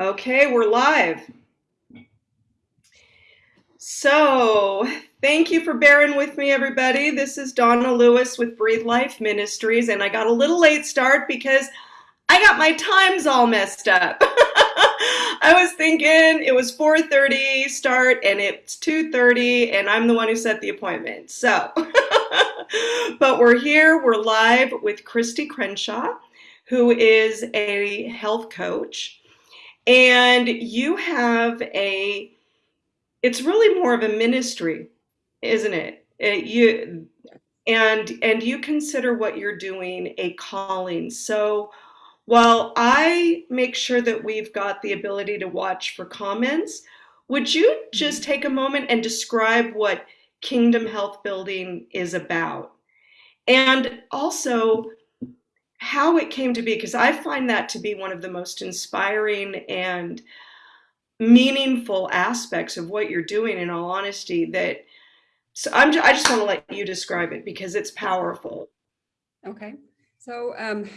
Okay, we're live. So, thank you for bearing with me, everybody. This is Donna Lewis with Breathe Life Ministries, and I got a little late start because I got my times all messed up. I was thinking it was 4:30 start and it's 2:30 and I'm the one who set the appointment. So, but we're here, we're live with Christy Crenshaw, who is a health coach and you have a it's really more of a ministry isn't it, it you and and you consider what you're doing a calling. So while i make sure that we've got the ability to watch for comments would you just take a moment and describe what kingdom health building is about? And also how it came to be, because I find that to be one of the most inspiring and meaningful aspects of what you're doing, in all honesty, that so I'm, I just want to let you describe it because it's powerful. Okay. So um,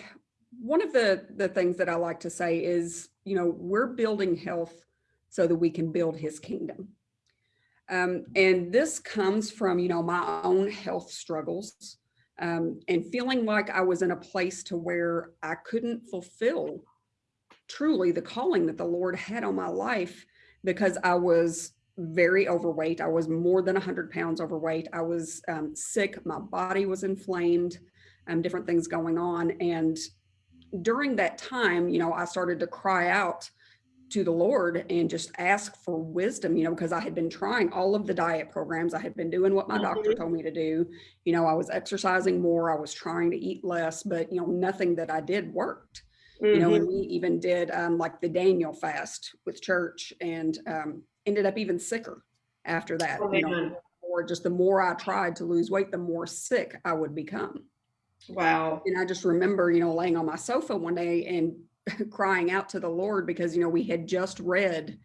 one of the, the things that I like to say is, you know, we're building health so that we can build his kingdom. Um, and this comes from, you know, my own health struggles um, and feeling like I was in a place to where I couldn't fulfill truly the calling that the Lord had on my life because I was very overweight. I was more than 100 pounds overweight. I was um, sick. My body was inflamed, um, different things going on. And during that time, you know, I started to cry out to the Lord and just ask for wisdom, you know, because I had been trying all of the diet programs. I had been doing what my doctor told me to do. You know, I was exercising more, I was trying to eat less, but, you know, nothing that I did worked. Mm -hmm. You know, and mm-hmm. we even did um, like the Daniel fast with church and um, ended up even sicker after that. Oh, you know, or just the more I tried to lose weight, the more sick I would become. Wow. And I just remember, you know, laying on my sofa one day and crying out to the Lord because, you know, we had just read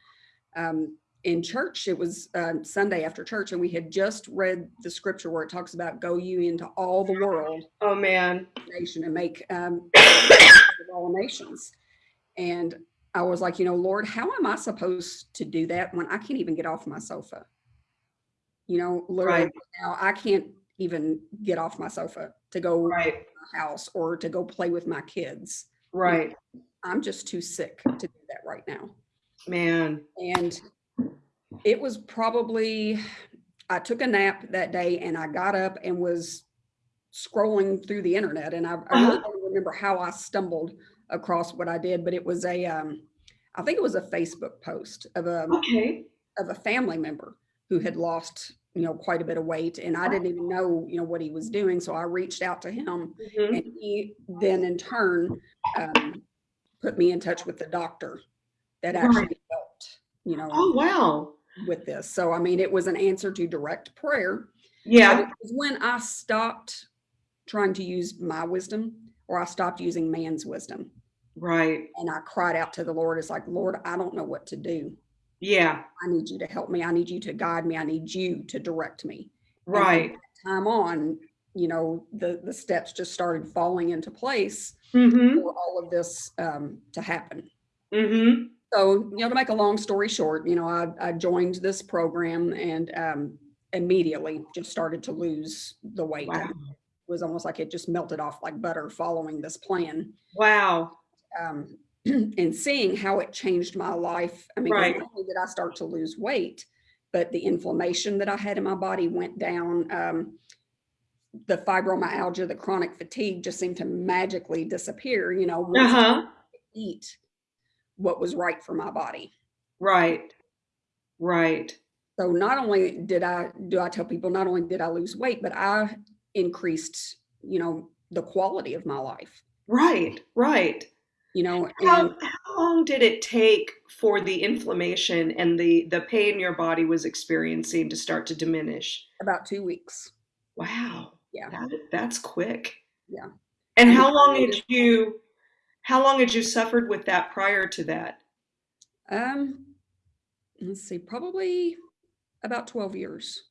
um, in church, it was uh, Sunday after church, and we had just read the scripture where it talks about go you into all the world. Oh man. Nation and make um, all nations. And I was like, you know, Lord, how am I supposed to do that when I can't even get off my sofa? You know, Lord, right. now I can't even get off my sofa to go right. to my house or to go play with my kids. Right. I'm just too sick to do that right now. Man. And it was probably, I took a nap that day and I got up and was scrolling through the internet. And I. I really uh-huh. don't remember how I stumbled across what I did, but it was a, um, I think it was a Facebook post of a, okay. of a family member who had lost you know quite a bit of weight and i didn't even know you know what he was doing so i reached out to him mm -hmm. and he then in turn um, put me in touch with the doctor that actually right. helped, you know. Oh, wow. With this. So, I mean, it was an answer to direct prayer. Yeah. it was when I stopped trying to use my wisdom or I stopped using man's wisdom. Right. And I cried out to the Lord. It's like, Lord, I don't know what to do. Yeah. I need you to help me. I need you to guide me. I need you to direct me. Right. time on, you know, the, the steps just started falling into place mm -hmm. for all of this um, to happen. Mm -hmm. So, you know, to make a long story short, you know, I, I joined this program and um, immediately just started to lose the weight. Wow. It was almost like it just melted off like butter following this plan. Wow. Um, and seeing how it changed my life. I mean, right. not only did I start to lose weight, but the inflammation that I had in my body went down. Um, the fibromyalgia, the chronic fatigue just seemed to magically disappear, you know, uh -huh. eat what was right for my body. Right. Right. So not only did I, do I tell people, not only did I lose weight, but I increased, you know, the quality of my life. Right. Right. You know, how, how long did it take for the inflammation and the, the pain your body was experiencing to start to diminish? About two weeks. Wow. Yeah. That, that's quick. Yeah. And how long had you, how long had you suffered with that prior to that? Um, let's see, probably about 12 years.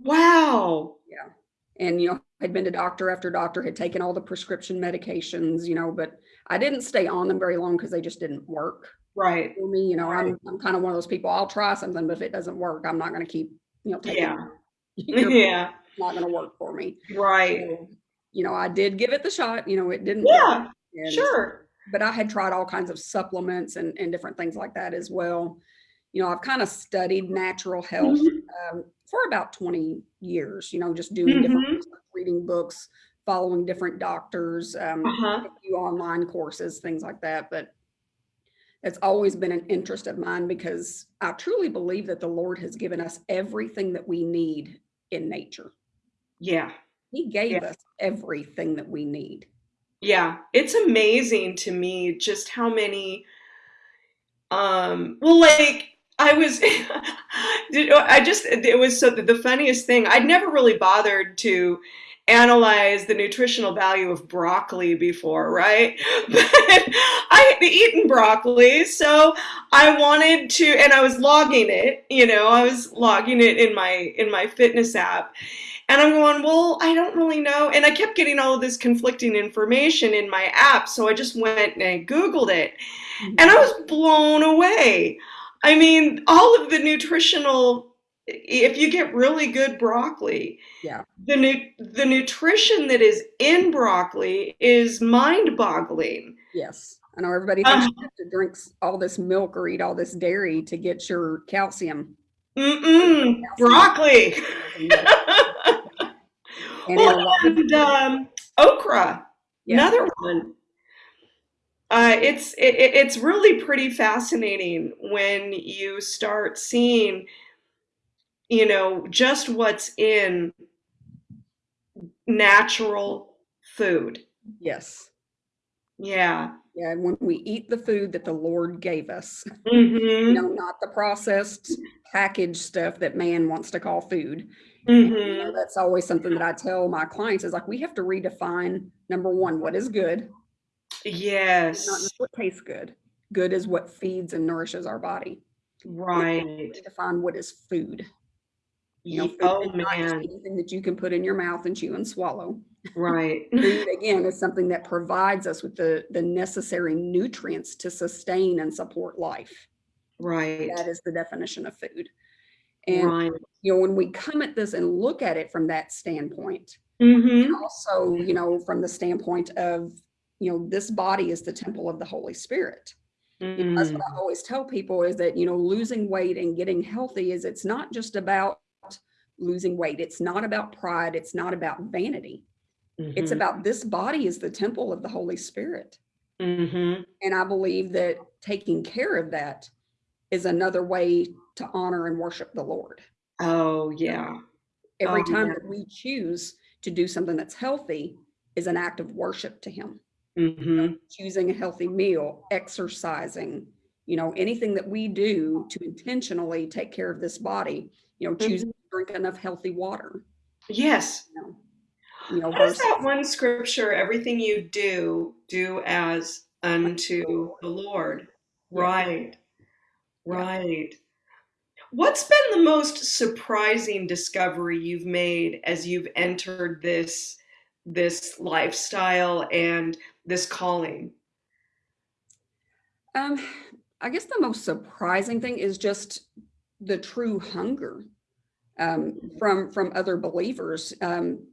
Wow. Yeah. And, you know, I'd been to doctor after doctor, had taken all the prescription medications, you know, but I didn't stay on them very long because they just didn't work. Right. for me. You know, Right. I'm, I'm kind of one of those people, I'll try something, but if it doesn't work, I'm not going to keep, you know, taking, Yeah. Yeah. Not going to work for me. Right. So, you know, I did give it the shot, you know, it didn't. work, Yeah. Sure. But I had tried all kinds of supplements and, and different things like that as well. You know, I've kind of studied natural health Mhm. um, for about 20 years, you know, just doing different Mhm. research, reading books, following different doctors, um, Uh-huh. a few online courses, things like that. But it's always been an interest of mine because I truly believe that the Lord has given us everything that we need in nature. Yeah. He gave Yeah. us everything that we need. Yeah. It's amazing to me just how many um well like I was I just it was so the funniest thing. I'd never really bothered to analyze the nutritional value of broccoli before, right? But I had eaten broccoli, so I wanted to and I was logging it, you know, I was logging it in my in my fitness app. And I'm going, well, I don't really know. And I kept getting all of this conflicting information in my app. So I just went and I Googled it. And I was blown away. I mean, all of the nutritional, if you get really good broccoli, Yeah. the, nu- the nutrition that is in broccoli is mind boggling. Yes. I know everybody thinks Uh, you have to drink all this milk or eat all this dairy to get your calcium. Mm-mm, broccoli. And well, and um, okra. Yeah. Another one. Uh, it's it, it- it's really pretty fascinating when you start seeing, you know, just what's in natural food. Yes. Yeah. Yeah. and When we eat the food that the Lord gave us, hmm you know, not the processed packaged stuff that man wants to call food. You hmm know, that's always something that I tell my clients is like, we have to redefine number one, what is good, Yes. not just what tastes good. Good is what feeds and nourishes our body. Right. Redefine what is food. You know, food Oh is not just man. anything that you can put in your mouth and chew and swallow. Right. Food, again, is something that provides us with the, the necessary nutrients to sustain and support life. Right. That is the definition of food. And, Right. you know, when we come at this and look at it from that standpoint, hmm also, you know, from the standpoint of, you know, this body is the temple of the Holy Spirit. You know, That's what Mm. I always tell people is that, you know, losing weight and getting healthy is it's not just about losing weight. It's not about pride. It's not about vanity. It's Mhm. about this body is the temple of the Holy Spirit. Mhm. And I believe that taking care of that is another way to honor and worship the Lord. Oh yeah. Every Oh, time yeah. that we choose to do something that's healthy is an act of worship to Him. hmm Choosing a healthy meal, exercising, you know, anything that we do to intentionally take care of this body, you know, choosing to drink enough healthy water, Yes. you know, you know, What is versus that one scripture? Everything you do, do as unto the Lord. Right. Right. What's been the most surprising discovery you've made as you've entered this this lifestyle and this calling? Um, I guess the most surprising thing is just the true hunger um, from from other believers. Um,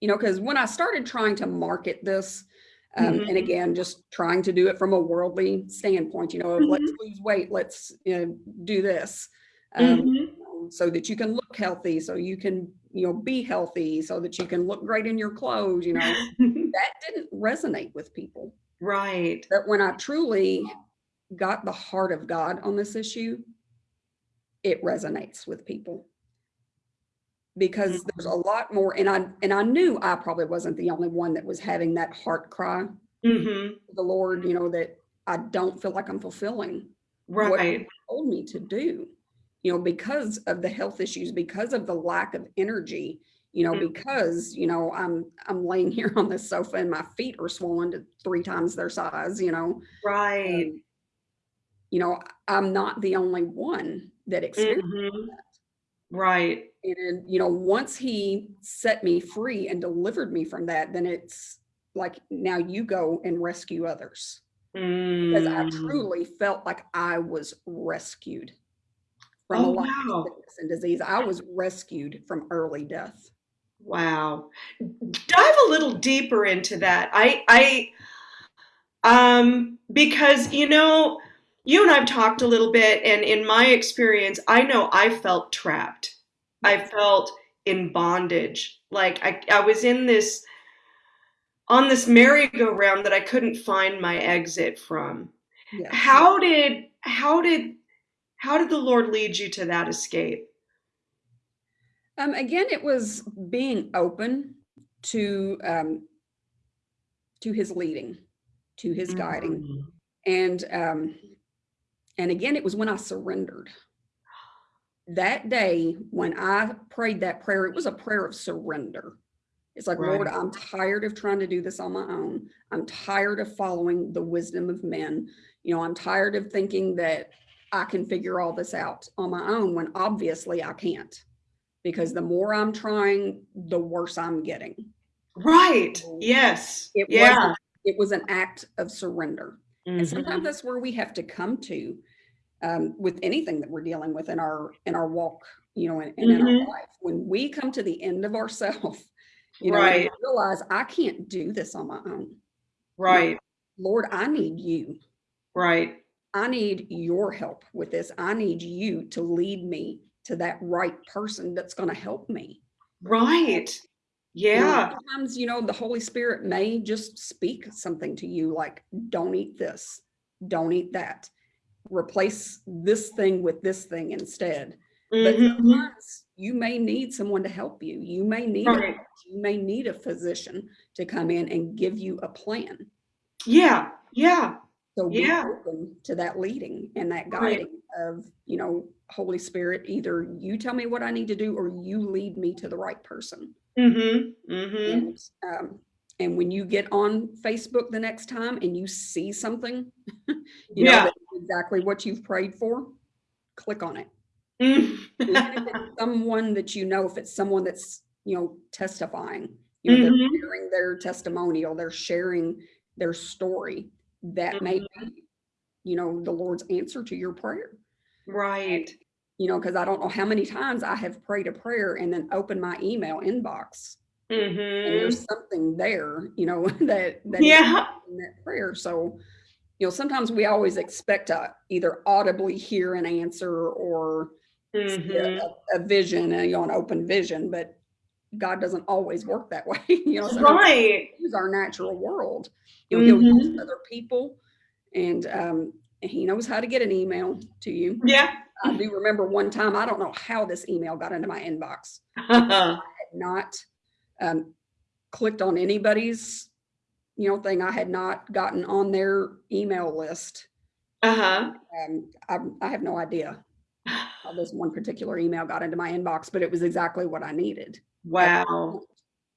you know, because when I started trying to market this, um, Mhm. and again, just trying to do it from a worldly standpoint, you know, of let's lose weight, let's you know, do this, um, Mhm. so that you can look healthy, so you can you know be healthy, so that you can look great in your clothes. You know, that didn't resonate with people. right. But when I truly got the heart of God on this issue, it resonates with people. Because there's a lot more, and I and I knew I probably wasn't the only one that was having that heart cry hmm the Lord, you know, that I don't feel like I'm fulfilling what Right. He told me to do, you know, because of the health issues, because of the lack of energy, you know, Mm. because, you know, I'm I'm laying here on this sofa and my feet are swollen to three times their size, you know. Right. um, you know, I'm not the only one that experienced Mhm. that. Right. And, you know, once he set me free and delivered me from that, then it's like, now you go and rescue others. because I Mm. truly felt like I was rescued from a Oh, lot wow. of sickness and disease. I was rescued from early death. Wow. Dive a little deeper into that. I I um because you know, you and I've talked a little bit and in my experience, I know I felt trapped. I felt in bondage. Like I I was in this on this merry-go-round that I couldn't find my exit from. How did how did how did the Lord lead you to that escape? Um, again, it was being open to um, to his leading, to his guiding, Mm. and um, and again, it was when I surrendered. That day, when I prayed that prayer, it was a prayer of surrender. It's like, Lord, I'm tired of trying to do this on my own. I'm tired of following the wisdom of men. You know, I'm tired of thinking that I can figure all this out on my own when obviously I can't. Because the more I'm trying, the worse I'm getting. Right. Yes. It Yeah. it was an act of surrender. And sometimes Mhm. that's where we have to come to um, with anything that we're dealing with in our in our walk, you know, and, and in Mhm. our life. When we come to the end of ourselves, you know, Right. realize I can't do this on my own. Right. Lord, I need you. Right. I need your help with this. I need you to lead me to that right person that's going to help me. Right. Yeah. sometimes, you know, the Holy Spirit may just speak something to you like, don't eat this, don't eat that, replace this thing with this thing instead. But Mhm. sometimes you may need someone to help you. You may need Right. coach, you may need a physician to come in and give you a plan. Yeah. Yeah. So be Yeah. open to that leading and that Right. guiding of, you know, Holy Spirit, either you tell me what I need to do or you lead me to the right person. Mhm. Mhm. And um, and when you get on Facebook the next time and you see something, you know Yeah. that's exactly what you've prayed for, click on it. Mm. It's someone that you know, if it's someone that's you know testifying, you know, they're Mhm. sharing their testimonial, they're sharing their story, that may Mm-hmm. be, you know, the Lord's answer to your prayer. Right. You know, because I don't know how many times I have prayed a prayer and then opened my email inbox and Mhm. there's something there, you know, that that Yeah. that prayer. So, you know, sometimes we always expect to either audibly hear an answer or see a, a- a vision, and you know, an open vision, but God doesn't always work that way. You know, sometimes Right. Use our natural world. You know, He'll use other people, and um, He knows how to get an email to you. Yeah. I do remember one time, I don't know how this email got into my inbox. I had not um, clicked on anybody's, you know, thing. I had not gotten on their email list. Uh-huh. Um, I, I have no idea how this one particular email got into my inbox, but it was exactly what I needed. Wow.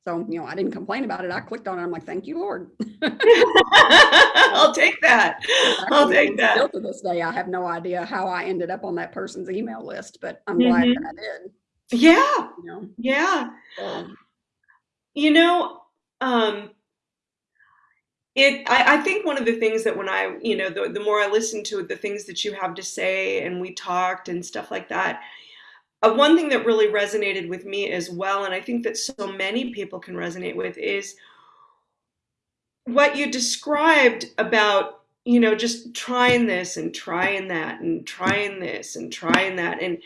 So, you know, I didn't complain about it. I clicked on it. I'm like, thank you, Lord. I'll take that. I'll Actually, take Still that. to this day, I have no idea how I ended up on that person's email list, but I'm glad Mhm. that I did. Yeah. You know, Yeah. so You know, um, it I, I think one of the things that when I, you know, the, the more I listen to it, the things that you have to say and we talked and stuff like that, uh, one thing that really resonated with me as well, and I think that so many people can resonate with, is what you described about, you know, just trying this and trying that and trying this and trying that. And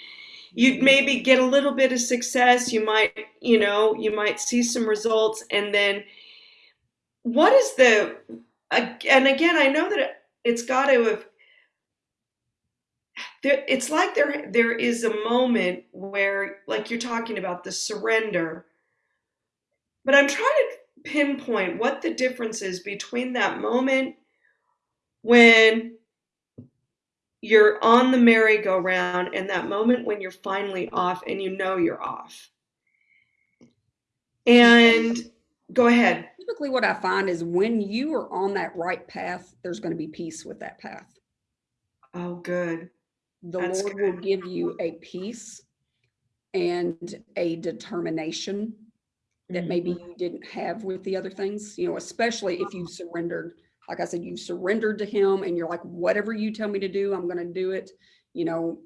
you'd maybe get a little bit of success. You might, you know, you might see some results. And then what is the, and again, I know that it's got to have, there, it's like there there is a moment where like you're talking about the surrender. But i'm trying to pinpoint what the difference is between that moment when you're on the merry-go-round and that moment when you're finally off and you know you're off. And go ahead. Typically what I find is when you are on that right path, there's going to be peace with that path. oh good the That's Lord will give you a peace and a determination that maybe Mm-hmm. you didn't have with the other things, you know, especially if you've surrendered like I said, you've surrendered to him and you're like, whatever you tell me to do, I'm going to do it, you know,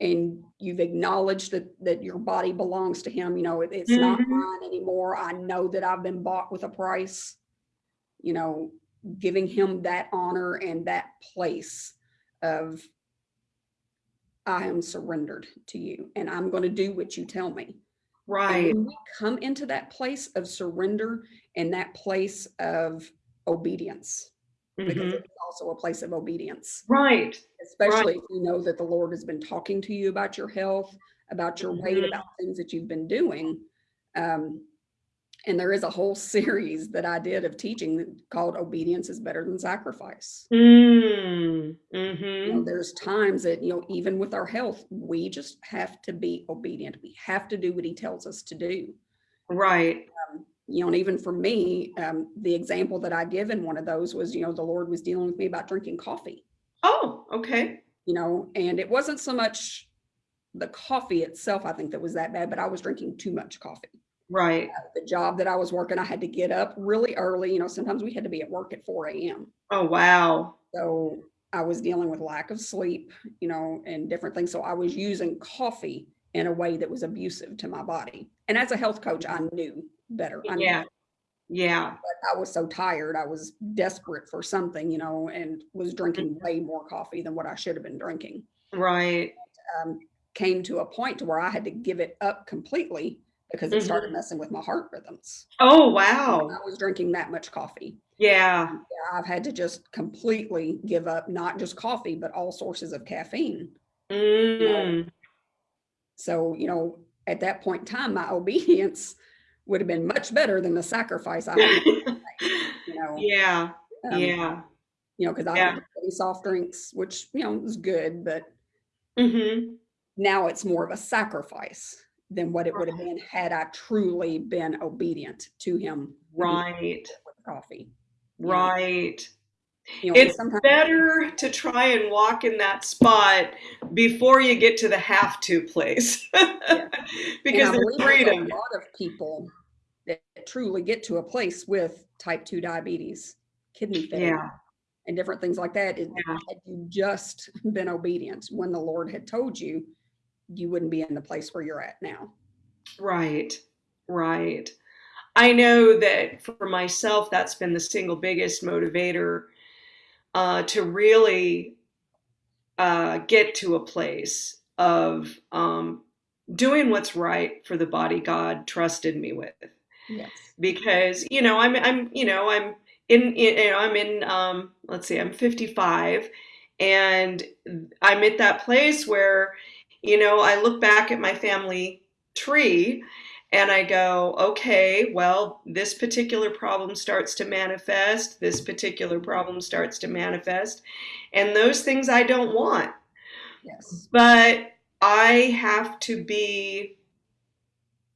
and you've acknowledged that, that your body belongs to him. You know, it, it's not Mhm. mine anymore. I know that I've been bought with a price, you know, giving him that honor and that place of I am surrendered to you and I'm going to do what you tell me. Right. when we come into that place of surrender and that place of obedience, because Mhm. it's also a place of obedience, Right. especially if you know that the Lord has been talking to you about your health, about your weight, Mhm. about things that you've been doing. Um, and there is a whole series that I did of teaching called Obedience is Better Than Sacrifice. Mm. You know, Mhm. there's times that, you know, even with our health, we just have to be obedient. We have to do what he tells us to do. Right. you know, and even for me, um, the example that I give in one of those was, you know, the Lord was dealing with me about drinking coffee, Oh, okay. you know, and it wasn't so much the coffee itself, I think that was that bad, but I was drinking too much coffee. Right. The job that I was working, I had to get up really early. You know, sometimes we had to be at work at 4 a.m. Oh, wow. So I was dealing with lack of sleep, you know, and different things. So I was using coffee in a way that was abusive to my body. And as a health coach, I knew better. I knew Yeah. Yeah. but I was so tired. I was desperate for something, you know, and was drinking way more coffee than what I should have been drinking. Right. Um, came to a point to where I had to give it up completely because it started messing with my heart rhythms. Oh, when wow. I was drinking that much coffee. Yeah. Yeah, I've had to just completely give up not just coffee, but all sources of caffeine. Mm. So, you know, at that point in time, my obedience would have been much better than the sacrifice I had, you know. yeah. um, Yeah. you know, because I Yeah. don't soft drinks, which you know is good, but hmm now it's more of a sacrifice than what it would have been had I truly been obedient to him Right. coffee. Right. You know, It's better to try and walk in that spot before you get to the have to place because there's freedom. a lot of people that truly get to a place with type 2 diabetes, kidney failure, Yeah. and different things like that. Yeah. had you just been obedient when the Lord had told you, you wouldn't be in the place where you're at now. Right. Right. I know that for myself, that's been the single biggest motivator uh, to really uh, get to a place of um, doing what's right for the body God trusted me with. Yes. because you know I'm I'm you know I'm in, in you know I'm in um let's see I'm 55 and I'm at that place where you know I look back at my family tree and I go okay well this particular problem starts to manifest this particular problem starts to manifest and those things I don't want Yes. but I have to be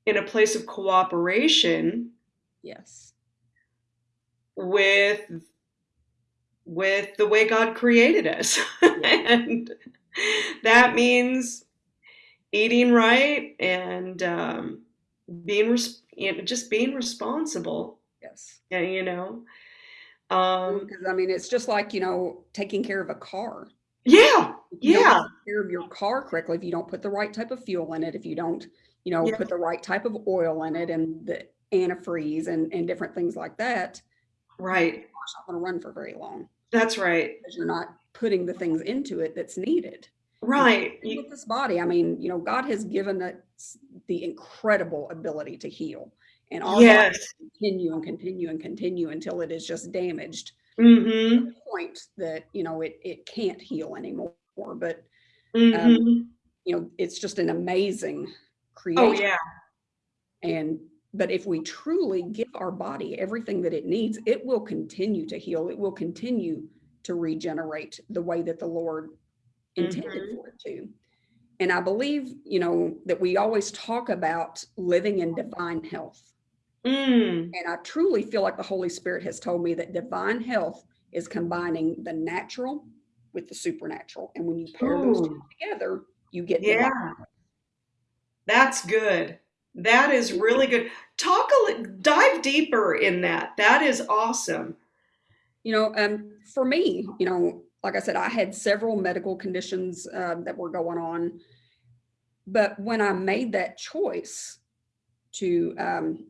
in a place of cooperation Yes. with with the way God created us. and that means eating right and um, being res- you know, just being responsible. Yes. Yeah, you know. Um, Because I mean, it's just like, you know, taking care of a car. yeah, yeah, care of your car correctly, if you don't put the right type of fuel in it, if you don't, you know, Yeah. put the right type of oil in it and the antifreeze and, and different things like that, right. it's not going to run for very long That's right. because you're not putting the things into it that's needed. Right. With this body, I mean, you know, God has given us the incredible ability to heal. And all Yes. continue and continue and continue until it is just damaged Mm-hmm. point that you know it it can't heal anymore but Mm-hmm. you know it's just an amazing creation. oh yeah. and but if we truly give our body everything that it needs it will continue to heal it will continue to regenerate the way that the lord intended Mhm. for it to and i believe you know that we always talk about living in divine health Mm. And I truly feel like the Holy Spirit has told me that divine health is combining the natural with the supernatural. And when you pair those two together, you get Yeah. That's good. That is really good. Talk a dive deeper in that. That is awesome. You know, um, for me, you know, like I said, I had several medical conditions uh, that were going on. But when I made that choice to um,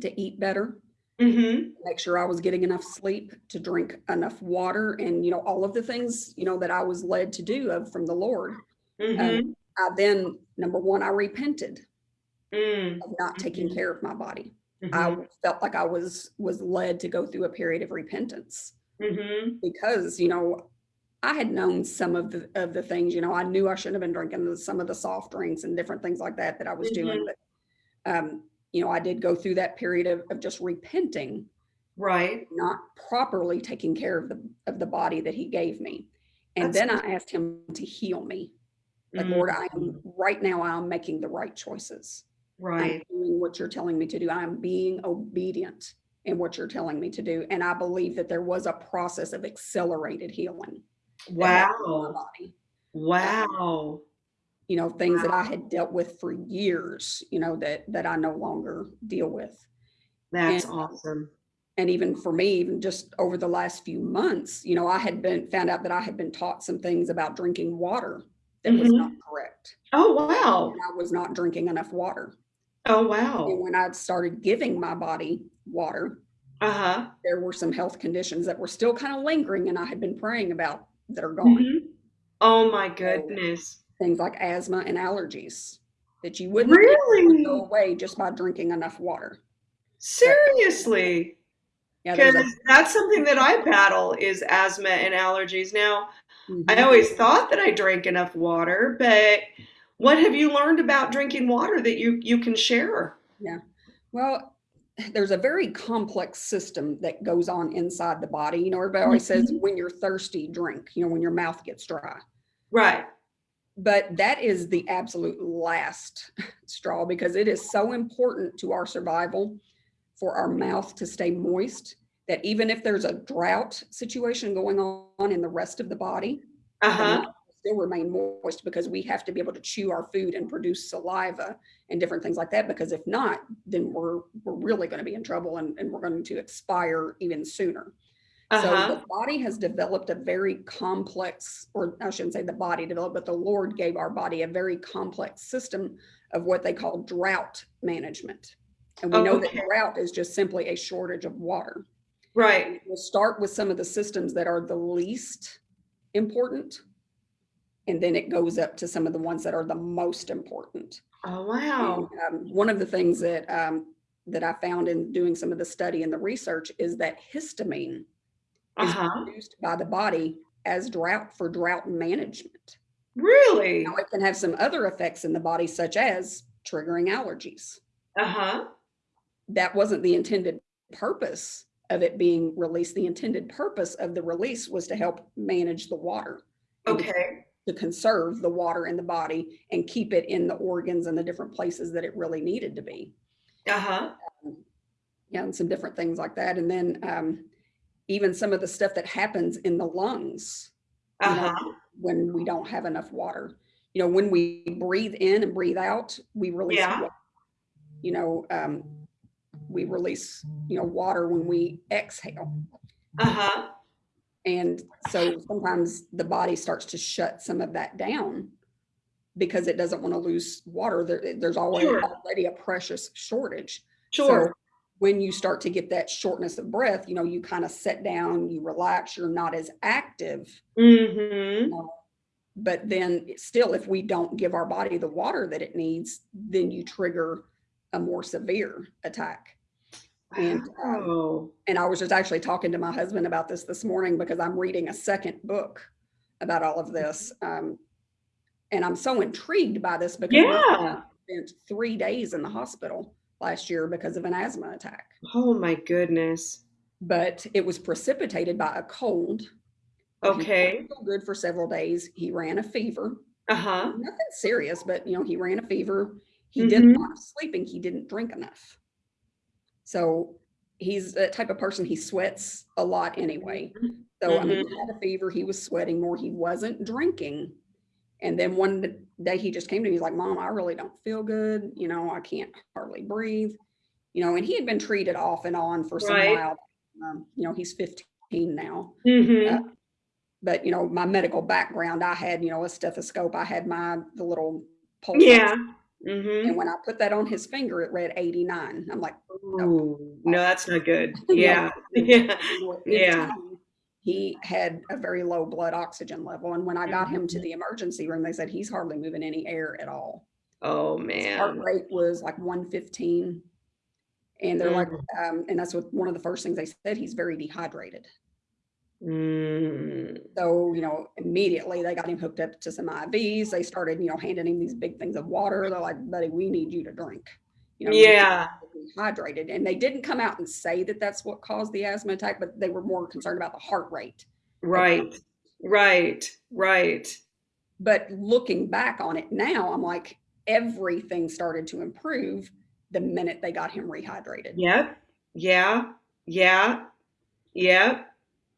to eat better, Mm-hmm. make sure I was getting enough sleep, to drink enough water, and you know all of the things you know that I was led to do of from the Lord. Mm-hmm. Um, I then number one, I repented mm of not taking Mhm. care of my body. Mhm. I felt like I was was led to go through a period of repentance Mhm. because you know I had known some of the of the things. You know, I knew I shouldn't have been drinking some of the soft drinks and different things like that that I was doing. But um, you know, I did go through that period of, of just repenting Right. not properly taking care of the of the body that he gave me. And That's then I asked him to heal me. Like, Mm, Lord, I am right now, I'm making the right choices. Right. I'm doing what you're telling me to do. I'm being obedient in what you're telling me to do. And I believe that there was a process of accelerated healing. that happened in my Wow. Wow. You know, things that I had dealt with for years, you know, that that I no longer deal with. That's And- awesome. and even for me even just over the last few months you know i had been found out that i had been taught some things about drinking water that was Mhm. not correct Oh wow. and i was not drinking enough water Oh wow. and wow. when i started giving my body water Uh-huh. there were some health conditions that were still kind of lingering and i had been praying about that are gone Mhm. Oh my goodness. things like asthma and allergies that you wouldn't Really? go away just by drinking enough water Seriously? yeah Because a, that's something that I battle is asthma and allergies. Now, I Mhm. always thought that I drank enough water, but what have you learned about drinking water that you you can share? Yeah. Well, there's a very complex system that goes on inside the body. You know, everybody always says Mhm. when you're thirsty, drink, you know, when your mouth gets dry. Right. But that is the absolute last straw because it is so important to our survival for our mouth to stay moist that even if there's a drought situation going on in the rest of the body, Uh-huh. Still remain moist because we have to be able to chew our food and produce saliva and different things like that. Because if not, then we're we're really going to be in trouble and, and we're going to expire even sooner. So Uh-huh. the body has developed a very complex, or I shouldn't say the body developed, but the Lord gave our body a very complex system of what they call drought management. And we know that drought is just simply a shortage of water. Right. We'll start with some of the systems that are the least important. And then it goes up to some of the ones that are the most important. Oh And, wow. um, one of the things that um, that I found in doing some of the study and the research is that histamine is Uh-huh. produced by the body as drought for drought management. Really? Now, it can have some other effects in the body, such as triggering allergies. Uh-huh. That wasn't the intended purpose of it being released. The intended purpose of the release was to help manage the water. Okay. To conserve the water in the body and keep it in the organs and the different places that it really needed to be. Uh-huh. Yeah, and some different things like that. And then um, even some of the stuff that happens in the lungs Uh-huh. when we don't have enough water. You know, when we breathe in and breathe out, we release, Yeah. wa- you know, um, we release, you know, water when we exhale. Uh-huh. And so sometimes the body starts to shut some of that down because it doesn't want to lose water. There, there's always Sure. already a precious shortage. Sure. So when you start to get that shortness of breath, you know, you kind of sit down, you relax, you're not as active. Mm-hmm. But then still, if we don't give our body the water that it needs, then you trigger a more severe attack. And, um, Oh. And I was just actually talking to my husband about this this morning because I'm reading a second book about all of this. Um, and I'm so intrigued by this because Yeah. son spent three days in the hospital last year because of an asthma attack. Oh my goodness. But it was precipitated by a cold. Okay. didn't good for several days. He ran a fever. Uh-huh. Nothing serious, but you know, he ran a fever. He did a Mhm. lot of sleeping. He didn't drink enough. So he's the type of person he sweats a lot anyway. So I mean, he had a fever. He was sweating more. He wasn't drinking. And then one day he just came to me. He's like, "Mom, I really don't feel good. You know, I can't hardly breathe. You know." And he had been treated off and on for some Right. while. Um, you know, he's 15 now. Mhm. Uh, But, you know, my medical background, I had, you know, a stethoscope, I had my, the little pulse. Yeah. Ox- Mhm. And when I put that on his finger, it read 89. I'm like, Ooh, no, that's not good. No. Yeah. Yeah. Yeah. He had a very low blood oxygen level. And when I got him to Mhm. the emergency room, they said he's hardly moving any air at all. Oh His heart rate was like 115. And they're like, Mm. um, and that's what one of the first things they said, he's very dehydrated. Mm. So, you know, immediately they got him hooked up to some IVs. They started, you know, handing him these big things of water. They're like, buddy, we need you to drink. You know, Yeah. get dehydrated. And they didn't come out and say that that's what caused the asthma attack, but they were more concerned about the heart rate. Right. Right. Right. But looking back on it now, I'm like, everything started to improve the minute they got him rehydrated. Yep. Yeah. Yeah. Yep.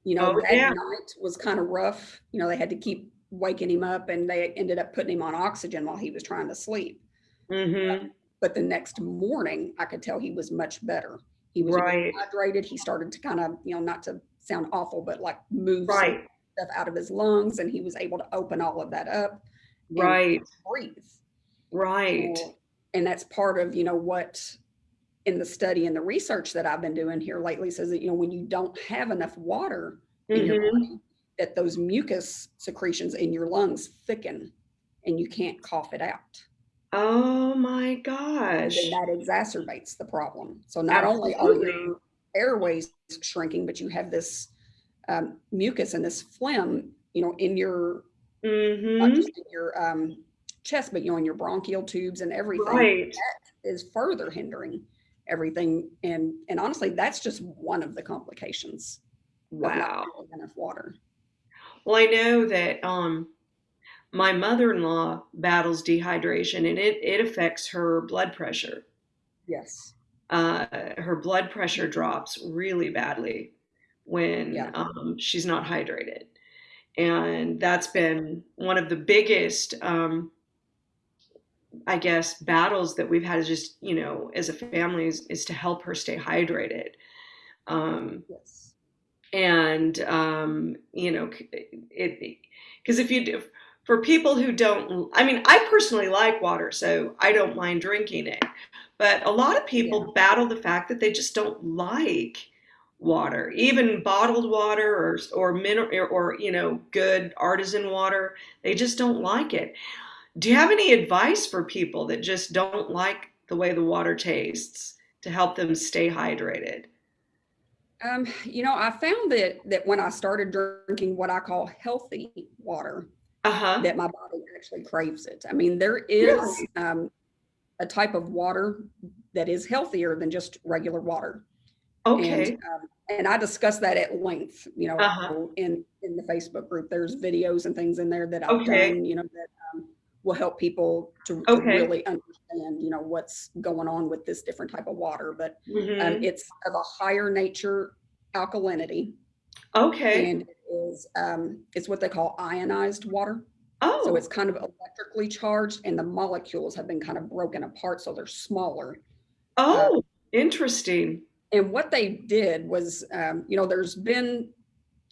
You know, Oh, that yeah. night was kind of rough. You know, they had to keep waking him up and they ended up putting him on oxygen while he was trying to sleep. Mm-hmm. But the next morning, I could tell he was much better. He was Right. hydrated. He started to kind of, you know, not to sound awful, but like move Right. stuff out of his lungs and he was able to open all of that up and Right. breathe. Right. Well, And that's part of, you know, what in the study and the research that I've been doing here lately says that, you know, when you don't have enough water in your Mhm. body, that those mucus secretions in your lungs thicken and you can't cough it out. Oh my And gosh. then that exacerbates the problem. So not only are your airways shrinking, but you have this um, mucus and this phlegm, you know, in your Mm-hmm. just in your um, chest, but you know, in your bronchial tubes and everything Right. is further hindering everything. And and honestly, that's just one of the complications Wow. enough water. Well, I know that um my mother-in-law battles dehydration and it it affects her blood pressure. Yes. Uh her blood pressure drops really badly when Yeah. um she's not hydrated. And that's been one of the biggest um I guess battles that we've had is just, you know, as a family is, is to help her stay hydrated. Um Yes. and um, you know it because if you do for people who don't i mean i personally like water so i don't mind drinking it but a lot of people battle the fact that they just don't like water even bottled water or or mineral or, or you know good artisan water they just don't like it do you have any advice for people that just don't like the way the water tastes to help them stay hydrated Um, you know, I found that that when I started drinking what I call healthy water, uh-huh that my body actually craves it. I mean, there is Really? um, a type of water that is healthier than just regular water. okay And, um, and I discuss that at length, you know, Uh-huh. in, in the Facebook group, there's videos and things in there that I've Okay. done, you know, that will help people to, to really understand, you know, what's going on with this different type of water. But Mhm. um, it's of a higher nature alkalinity Okay. and it is, um, it's what they call ionized water. Oh. So it's kind of electrically charged and the molecules have been kind of broken apart. So they're smaller. oh, interesting. and what they did was um, you know there's been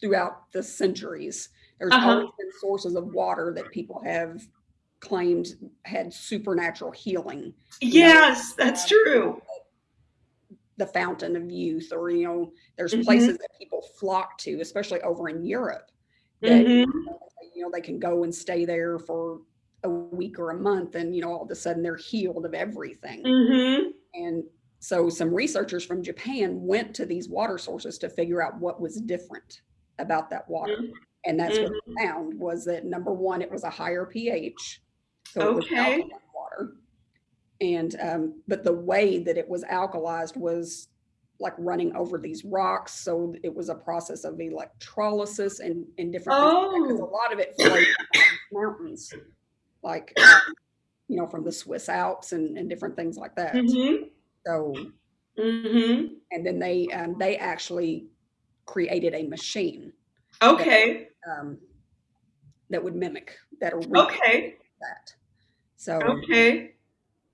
throughout the centuries there's Uh-huh. always been sources of water that people have claimed had supernatural healing Yes, that's Um, true. the fountain of youth or you know there's Mhm. places that people flock to especially over in europe that Mhm. you know they can go and stay there for a week or a month and you know all of a sudden they're healed of everything Mhm. And so some researchers from Japan went to these water sources to figure out what was different about that water. Mhm. And that's what they found was that number one, it was a higher pH. So it was Okay. water. And um, but the way that it was alkalized was like running over these rocks. So it was a process of electrolysis and, and different things. Because a Oh. lot of it flowed from mountains, like um, you know, from the Swiss Alps and, and different things like that. Mhm. So, Mhm. and then they um, they actually created a machine Okay. um, that would mimic that or Okay. that. So, Okay.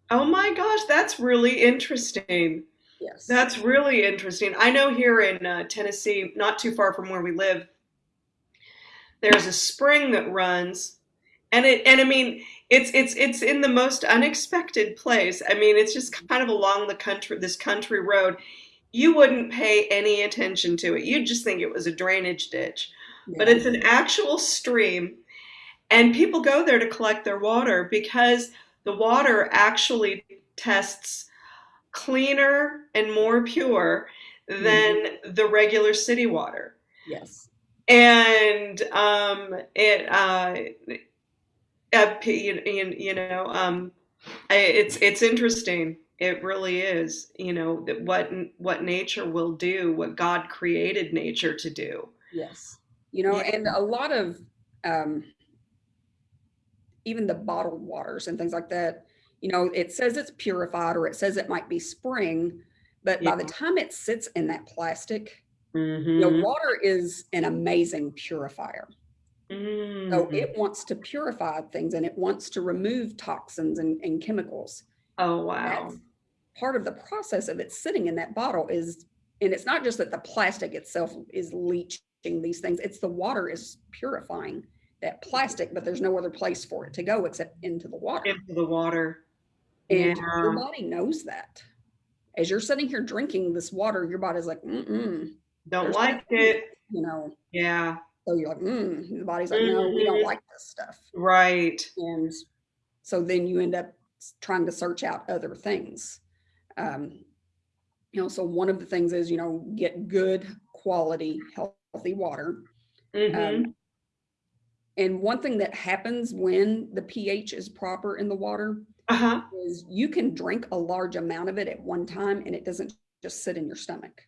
Oh my gosh, that's really interesting. Yes. That's really interesting. I know here in uh, Tennessee, not too far from where we live, there's a spring that runs, and it and I mean it's it's it's in the most unexpected place. I mean, it's just kind of along the country, this country road. You wouldn't pay any attention to it. You'd just think it was a drainage ditch, but it's an actual stream, and people go there to collect their water because the water actually tests cleaner and more pure than the regular city water. Yes. And um, it, uh, uh, you, you, know, um, it's it's interesting. It really is. You know that what what nature will do, what God created nature to do. Yes. You know, Yeah. and a lot of um, even the bottled waters and things like that, you know, it says it's purified or it says it might be spring, but by the time it sits in that plastic, you Mm-hmm. know, water is an amazing purifier. So Mm-hmm. it wants to purify things and it wants to remove toxins and, and chemicals. oh wow. That's part of the process of it sitting in that bottle is, and it's not just that the plastic itself is leaching these things, it's the water is purifying that plastic, but there's no other place for it to go except into the water. Into the water. And your body knows that. As you're sitting here drinking this water, your body's like, mm-mm, Don't there's like it. you know. Yeah. So you're like, mm. The body's like, no, we don't Mhm. like this stuff. Right. And so then you end up trying to search out other things. Um, you know, so one of the things is, you know, get good quality, healthy water. hmm Um, and one thing that happens when the pH is proper in the water uh-huh. is you can drink a large amount of it at one time and it doesn't just sit in your stomach.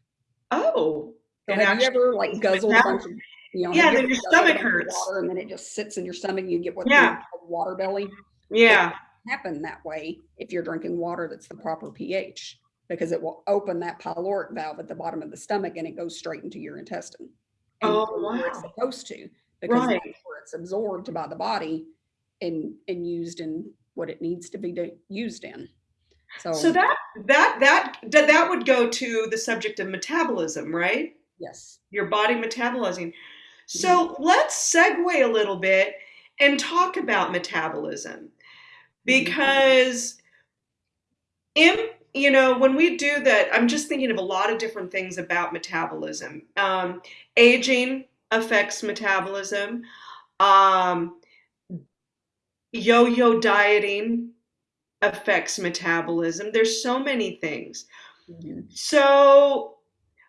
Oh. So have you actually ever like guzzled a bunch of, you know, Yeah, then your stomach hurts. Water and then it just sits in your stomach and you get what Yeah. called water belly. Yeah. happen that way if you're drinking water that's the proper pH because it will open that pyloric valve at the bottom of the stomach and it goes straight into your intestine. and Oh, where it's supposed to because Right. it's absorbed by the body and and used in what it needs to be used in. So, So that that that that that would go to the subject of metabolism, right? yes, Your body metabolizing. So let's segue a little bit and talk about metabolism because in you know when we do that i'm just thinking of a lot of different things about metabolism um, aging affects metabolism. Um, yo-yo dieting affects metabolism. There's so many things. Mhm. so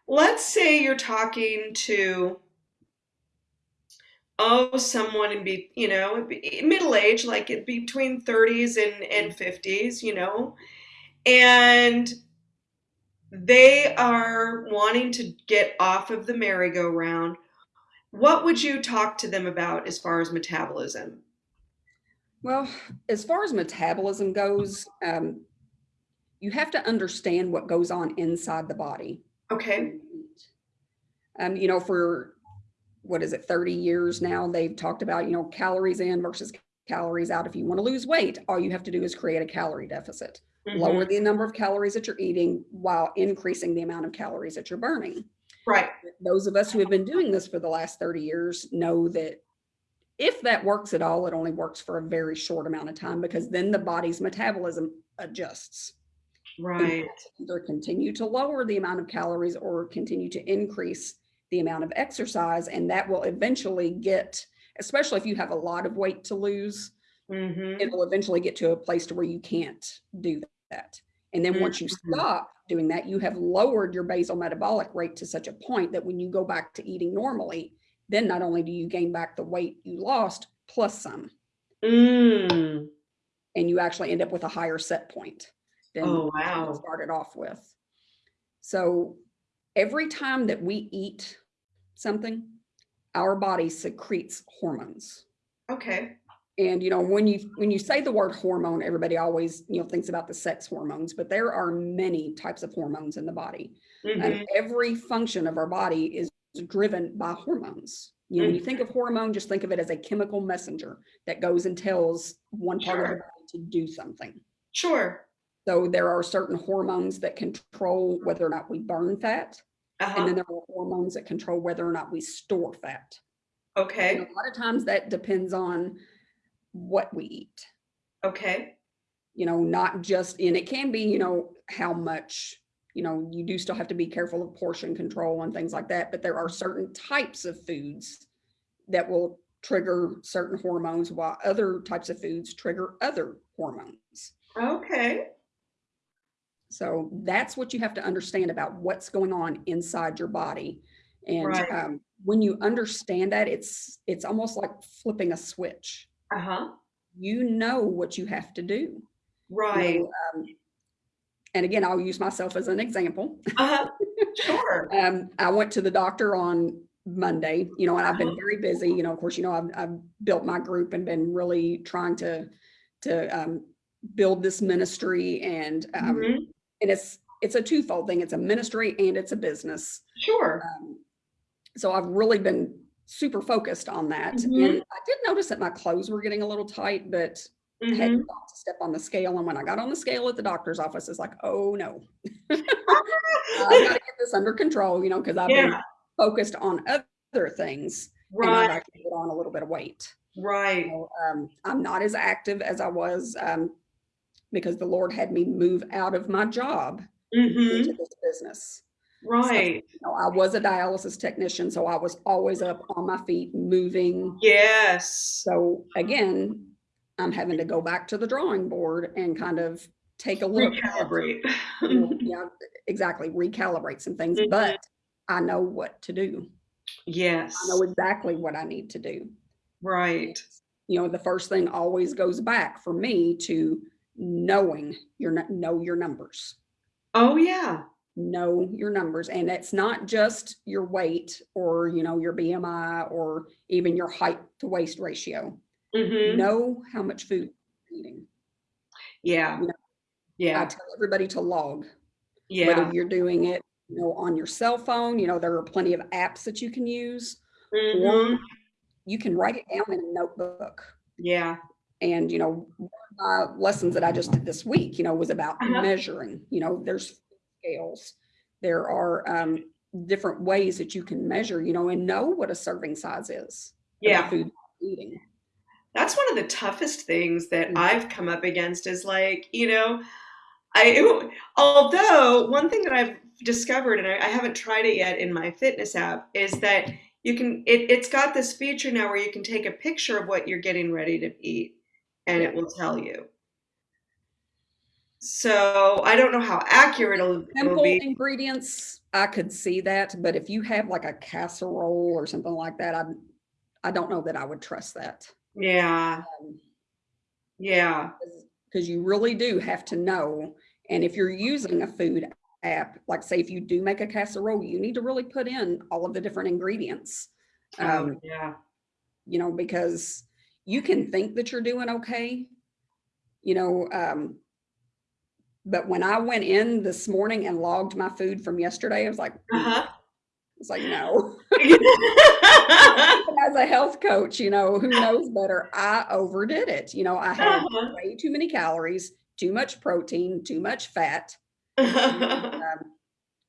let's say you're talking to oh someone in be you know middle age like between 30s and and 50s you know and they are wanting to get off of the merry-go-round what would you talk to them about as far as metabolism Well, as far as metabolism goes, um, you have to understand what goes on inside the body. okay Um, you know, for what is it, 30 years now, they've talked about, you know, calories in versus calories out. If you want to lose weight, all you have to do is create a calorie deficit. Lower Mhm. the number of calories that you're eating while increasing the amount of calories that you're burning. Right Those of us who have been doing this for the last 30 years know that if that works at all, it only works for a very short amount of time because then the body's metabolism adjusts right either continue to lower the amount of calories or continue to increase the amount of exercise. And that will eventually get, especially if you have a lot of weight to lose, hmm it'll eventually get to a place to where you can't do that. And then once you Mhm. stop doing that, you have lowered your basal metabolic rate to such a point that when you go back to eating normally, then not only do you gain back the weight you lost plus some, mm. and you actually end up with a higher set point than oh what you started off with. So every time that we eat something, our body secretes hormones. okay And you know, when you when you say the word hormone, everybody always you know thinks about the sex hormones, but there are many types of hormones in the body. Mhm. And every function of our body is driven by hormones. You know, when you think of hormone, just think of it as a chemical messenger that goes and tells one part of the body to do something. sure So there are certain hormones that control whether or not we burn fat. And Uh-huh. then there are hormones that control whether or not we store fat. And Okay. a lot of times that depends on what we eat, Okay. you know, not just, and it can be, you know, how much, you know, you do still have to be careful of portion control and things like that, but there are certain types of foods that will trigger certain hormones while other types of foods trigger other hormones. Okay. So that's what you have to understand about what's going on inside your body. And Right. um, when you understand that, it's it's almost like flipping a switch. Uh-huh. You know what you have to do. you Right. know, um, and again, I'll use myself as an example. Uh-huh. Sure. Um, I went to the doctor on Monday, you know, and I've been Uh-huh. very busy. You know, of course, you know, I've, I've built my group and been really trying to to um, build this ministry, and um, Mhm. and it's it's a twofold thing. It's a ministry and it's a business. Sure. Um, so I've really been super focused on that. Mhm. And I did notice that my clothes were getting a little tight, but I Mhm. hadn't thought to step on the scale. And when I got on the scale at the doctor's office, it's like, oh no, I've got to get this under control, you know, because I've been focused on other things and I've Right. actually put on a little bit of weight. Right. So, um, I'm not as active as I was um, because the Lord had me move out of my job Mm-hmm. into this business. Right. You know, I was a dialysis technician, so I was always up on my feet, moving. Yes. So again, I'm having to go back to the drawing board and kind of take a look. at, Recalibrate. yeah, exactly, recalibrate some things, Mhm. but I know what to do. yes. I know exactly what I need to do. Right. You know, the first thing always goes back for me to knowing your know your numbers. Oh yeah. Know your numbers and it's not just your weight or you know your bmi or even your height to waist ratio Mm-hmm. know how much food you're eating Yeah. you know, i tell everybody to log Yeah. whether you're doing it you know on your cell phone you know there are plenty of apps that you can use Mhm. or you can write it down in a notebook Yeah. and you know one of my lessons that i just did this week you know was about Uh-huh. measuring you know there's scales there are um, different ways that you can measure you know and know what a serving size is Yeah. food eating That's one of the toughest things that Mhm. I've come up against is like, you know, I although one thing that I've discovered and I, I haven't tried it yet in my fitness app is that you can it, it's got this feature now where you can take a picture of what you're getting ready to eat and it will tell you. So I don't know how accurate it'll, it'll simple be. ingredients i could see that but if you have like a casserole or something like that i i don't know that i would trust that Yeah. um, Yeah. because you really do have to know. And if you're using a food app, like say if you do make a casserole, you need to really put in all of the different ingredients. Oh, Um, yeah. you know, because you can think that you're doing okay, you know. Um, but when I went in this morning and logged my food from yesterday, I was like. Uh-huh. it's like no. As a health coach, you know, who knows better? I overdid it. You know, I had Uh-huh. way too many calories, too much protein, too much fat, um,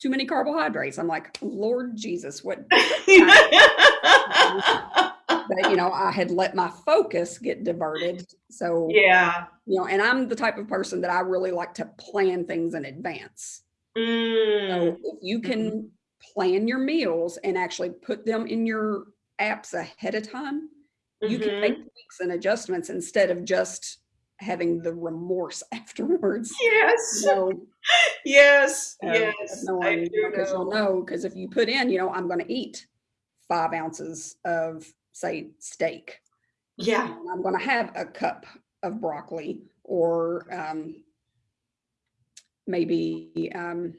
too many carbohydrates. I'm like, Lord Jesus, what? You know, I had let my focus get diverted. So yeah. you know, and I'm the type of person that I really like to plan things in advance. Mm. So if you can plan your meals and actually put them in your apps ahead of time, you can make tweaks and adjustments instead of just having the remorse afterwards. Yes. So Yes. yes. of knowing, I you do know, 'cause you'll know. know because if you put in, you know, I'm going to eat five ounces of say steak, Yeah. and I'm going to have a cup of broccoli or um, maybe um,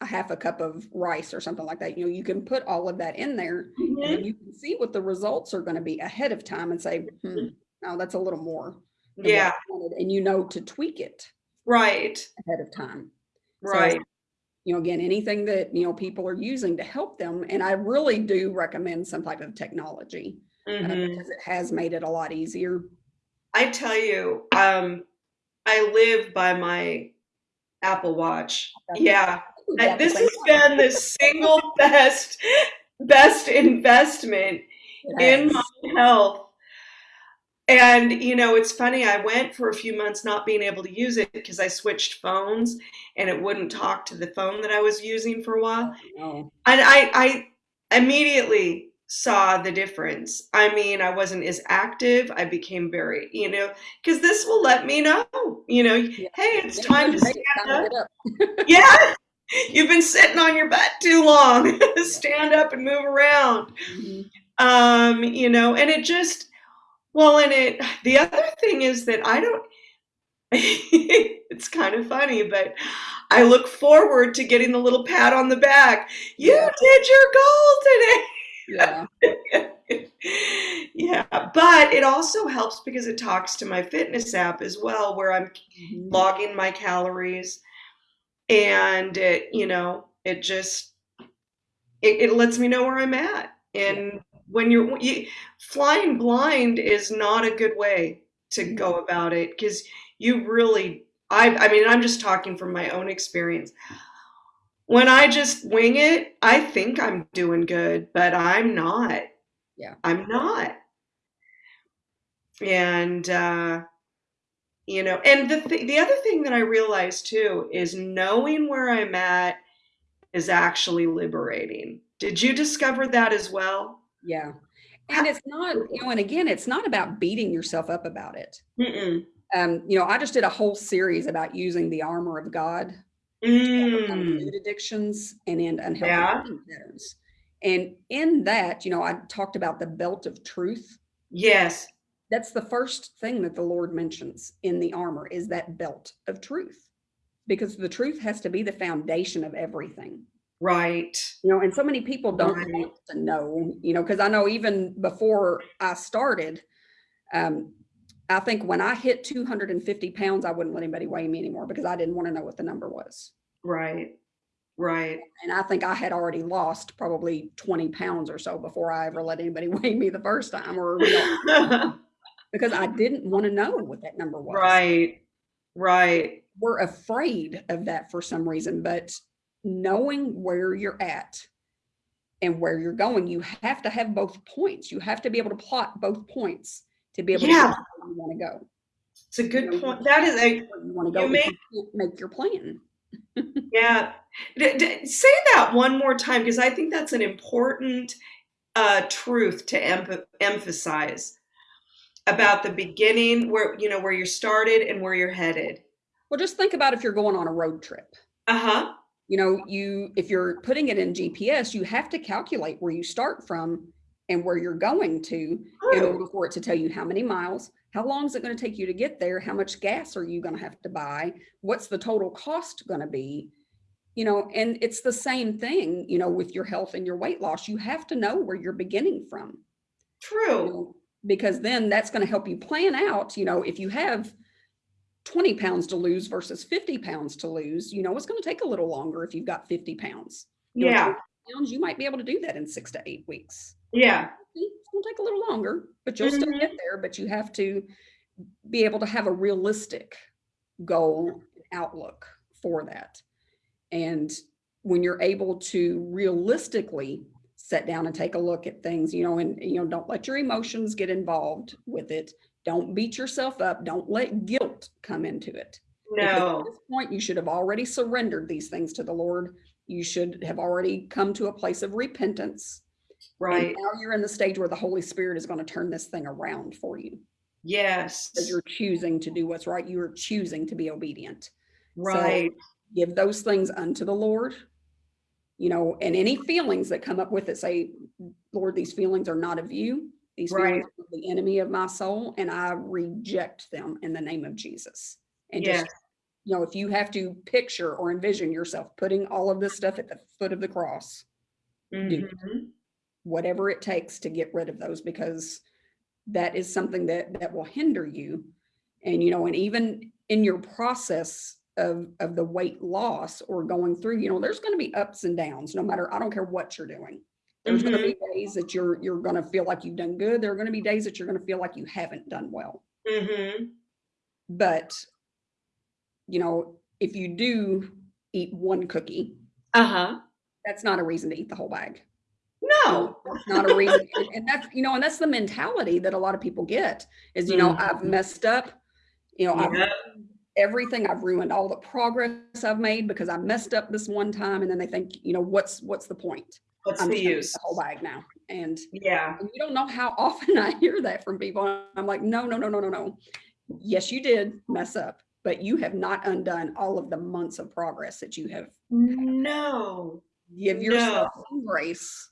a half a cup of rice or something like that. You know, you can put all of that in there, and Mhm. then you can see what the results are going to be ahead of time and say, hmm, no, that's a little more. Yeah. And you know to tweak it Right. ahead of time. So, Right. You know, again, anything that, you know, people are using to help them. And I really do recommend some type of technology uh, Mhm. because it has made it a lot easier. I tell you, um, I live by my Apple Watch. Yeah. I- This has been the single best best investment in my health. And you know, it's funny, I went for a few months not being able to use it because I switched phones and it wouldn't talk to the phone that I was using for a while. No. And I, I immediately saw the difference. I mean, I wasn't as active. I became very, you know, because this will let me know, you know, hey, it's time to stand up. up. Yeah, you've been sitting on your butt too long. stand up and move around. Mhm. Um, you know, and it just, well, and it, the other thing is that I don't, it's kind of funny, but I look forward to getting the little pat on the back. You Yeah. did your goal today. Yeah. yeah, but it also helps because it talks to my fitness app as well, where I'm Mhm. logging my calories and it, you know, it just it, it lets me know where I'm at. And when you're you, flying blind is not a good way to go about it because you really I I mean I'm just talking from my own experience. When I just wing it, I think I'm doing good, but I'm not. Yeah. I'm not. And uh you know, and the th- the other thing that I realized too is knowing where I'm at is actually liberating. Did you discover that as well? Yeah. And it's not, you know, and again, it's not about beating yourself up about it. Mm-mm. Um, you know, I just did a whole series about using the armor of God Mm. food addictions and in unhealthy Yeah. patterns. And in that, you know, I talked about the belt of truth. Yes. That's the first thing that the Lord mentions in the armor is that belt of truth. Because the truth has to be the foundation of everything. Right. You know, and so many people don't Right. want to know, you know, because I know even before I started, um, I think when I hit 250 pounds, I wouldn't let anybody weigh me anymore because I didn't want to know what the number was. Right. Right. And I think I had already lost probably 20 pounds or so before I ever let anybody weigh me the first time or because I didn't want to know what that number was. right. Right. We're afraid of that for some reason, but knowing where you're at and where you're going, you have to have both points. You have to be able to plot both points to be able to Yeah. get where you want to go. It's a You good know, point. That is a you want to go, You but you make your plan. yeah. D- d- say that one more time because I think that's an important uh, truth to em- emphasize about the beginning, where you know where you started and where you're headed. Well, just think about if you're going on a road trip. Uh huh. You know you if you're putting it in gps you have to calculate where you start from and where you're going to in order for it to tell you how many miles how long is it going to take you to get there how much gas are you going to have to buy what's the total cost going to be? You know and it's the same thing you know with your health and your weight loss you have to know where you're beginning from. You True. know, because then that's going to help you plan out you know if you have 20 pounds to lose versus 50 pounds to lose you know it's going to take a little longer if you've got 50 pounds You Yeah. 20 pounds you might be able to do that in six to eight weeks Yeah. it's going to take a little longer but you'll still Mhm. get there but you have to be able to have a realistic goal outlook for that and when you're able to realistically sit down and take a look at things you know and you know don't let your emotions get involved with it don't beat yourself up don't let guilt come into it because at this point you should have already surrendered these things to the lord you should have already come to a place of repentance Right. and now you're in the stage where the holy spirit is going to turn this thing around for you Yes. because you're choosing to do what's right you're choosing to be obedient Right. give those things unto the Lord. You know, and any feelings that come up with it, say, Lord, these feelings are not of you. These Right. are the enemy of my soul, and I reject them in the name of Jesus. And Yes. just, you know, if you have to picture or envision yourself putting all of this stuff at the foot of the cross, do. Mhm. whatever it takes to get rid of those, because that is something that that will hinder you. And you know, and even in your process of of the weight loss or going through, you know, there's going to be ups and downs, no matter, I don't care what you're doing. There's going to be days that you're you're going to feel like you've done good. There are going to be days that you're going to feel like you haven't done well. Mm -hmm. But you know, if you do eat one cookie, Uh-huh. that's not a reason to eat the whole bag. No. That's not a reason. and- that's, you know, and that's the mentality that a lot of people get is, you know, I've Mhm. messed up. You know, I've everything I've ruined all the progress I've made because I messed up this one time and then they think, you know, what's what's the point? What's I'm the use? the whole bag now. And Yeah. and you don't know how often I hear that from people. I'm like, no, no, no, no, no, no. Yes, you did mess up, but you have not undone all of the months of progress that you have. No. Give yourself some grace.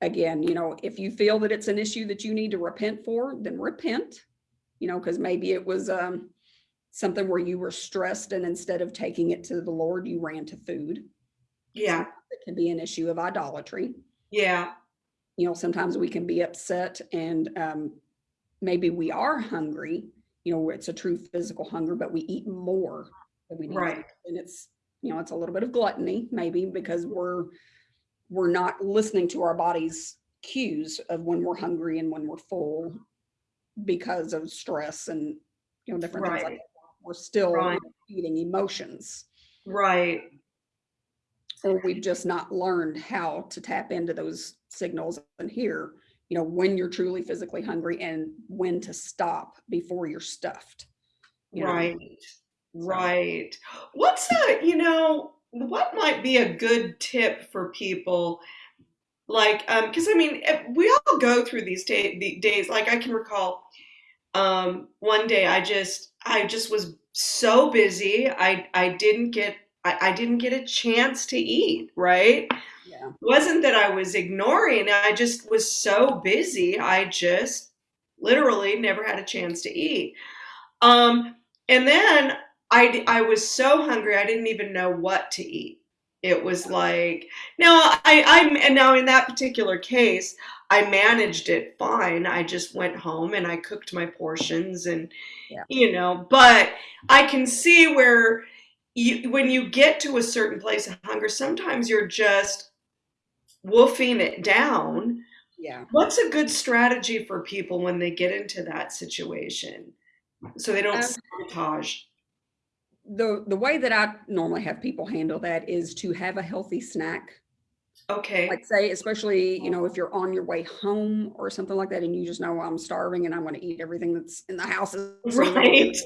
Again, you know, if you feel that it's an issue that you need to repent for, then repent. You know, because maybe it was um, something where you were stressed and instead of taking it to the Lord, you ran to food. Yeah. It can be an issue of idolatry. Yeah. you know sometimes we can be upset and um, maybe we are hungry you know it's a true physical hunger but we eat more than we need to. Right. and it's you know it's a little bit of gluttony maybe because we're we're not listening to our body's cues of when we're hungry and when we're full because of stress and you know different things like Right. that we're still Right. eating emotions Right. Or we've just not learned how to tap into those signals and hear, you know, when you're truly physically hungry and when to stop before you're stuffed. you know? Right. Right. What's a, you know, what might be a good tip for people? Like, um, because I mean, we all go through these day, the days. Like, I can recall, um, one day I just, I just was so busy. I, I didn't get, I, I didn't get a chance to eat. Right. Yeah. wasn't that I was ignoring. I just was so busy. I just literally never had a chance to eat. Um, and then I, I was so hungry, I didn't even know what to eat. It was like, now I, I'm, and now in that particular case, I managed it fine. I just went home and I cooked my portions and, Yeah. you know, but I can see where you, when you get to a certain place of hunger, sometimes you're just woofing it down. Yeah. What's a good strategy for people when they get into that situation so they don't Um, sabotage? The the way that I normally have people handle that is to have a healthy snack. Okay. Like say, especially, you know, if you're on your way home or something like that, and you just know I'm starving and I'm going to eat everything that's in the house. as soon as I Right.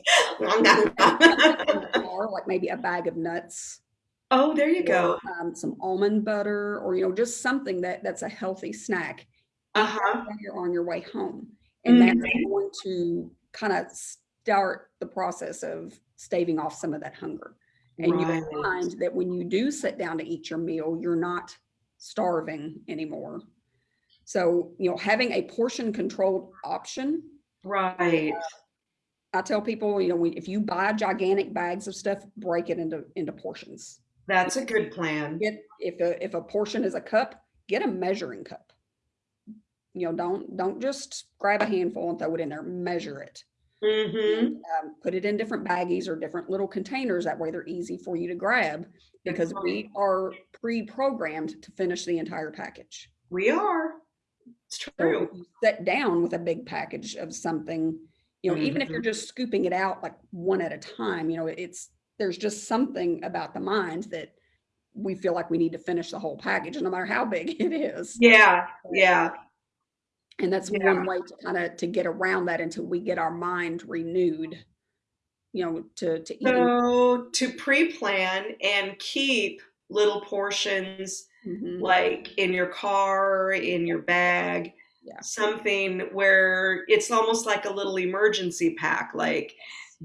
get in the car, like maybe a bag of nuts. oh, there you go. um, some almond butter or you know just something that that's a healthy snack Uh huh. when you're on your way home and that's Mhm. going to kind of start the process of staving off some of that hunger and you Right. will find that when you do sit down to eat your meal you're not starving anymore so you know having a portion controlled option Right. I tell people you know if you buy gigantic bags of stuff break it into into portions That's a good plan. get if a if a portion is a cup, get a measuring cup. You know, don't don't just grab a handful and throw it in there. Measure it. Mm-hmm. And, um, put it in different baggies or different little containers. That way, they're easy for you to grab because we are pre-programmed to finish the entire package. We are. It's true. if you sit down with a big package of something, you know, even if you're just scooping it out like one at a time, you know, it's there's just something about the mind that we feel like we need to finish the whole package, no matter how big it is. Yeah. Yeah. And that's Yeah. one way to kind of to get around that until we get our mind renewed, you know, to to. So to pre-plan and keep little portions Mhm. like in your car, in your bag, Yeah. something where it's almost like a little emergency pack, like